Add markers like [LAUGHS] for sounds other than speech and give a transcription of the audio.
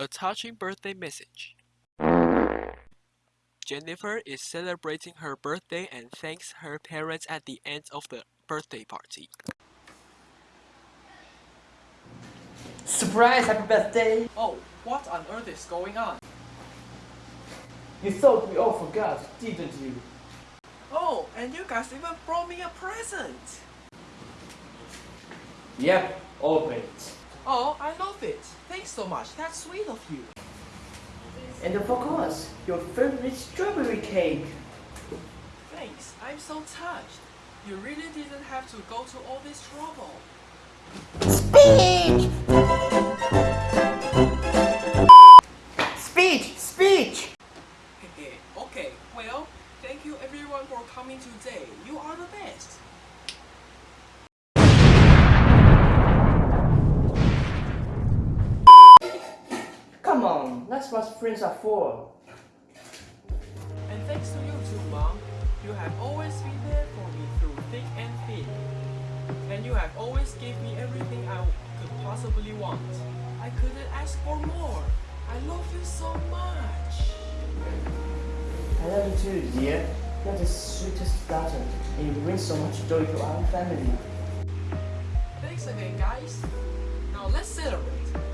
A touching birthday message. Jennifer is celebrating her birthday and thanks her parents at the end of the birthday party. Surprise! Happy birthday! Oh, what on earth is going on? You thought we all forgot, didn't you? Oh, and you guys even brought me a present! Yep, open it. Oh, I love it. Thanks so much. That's sweet of you. And of course, your favorite strawberry cake. Thanks. I'm so touched. You really didn't have to go to all this trouble. Speech! Speech! Speech! [LAUGHS] okay, well, thank you everyone for coming today. You are the best. Come on, that's what friends are for. And thanks to you too, Mom. You have always been there for me through thick and thin. And you have always gave me everything I could possibly want. I couldn't ask for more. I love you so much. I love you too, dear. You're the sweetest daughter, and you bring so much joy to our family. Thanks again, guys. Now let's celebrate.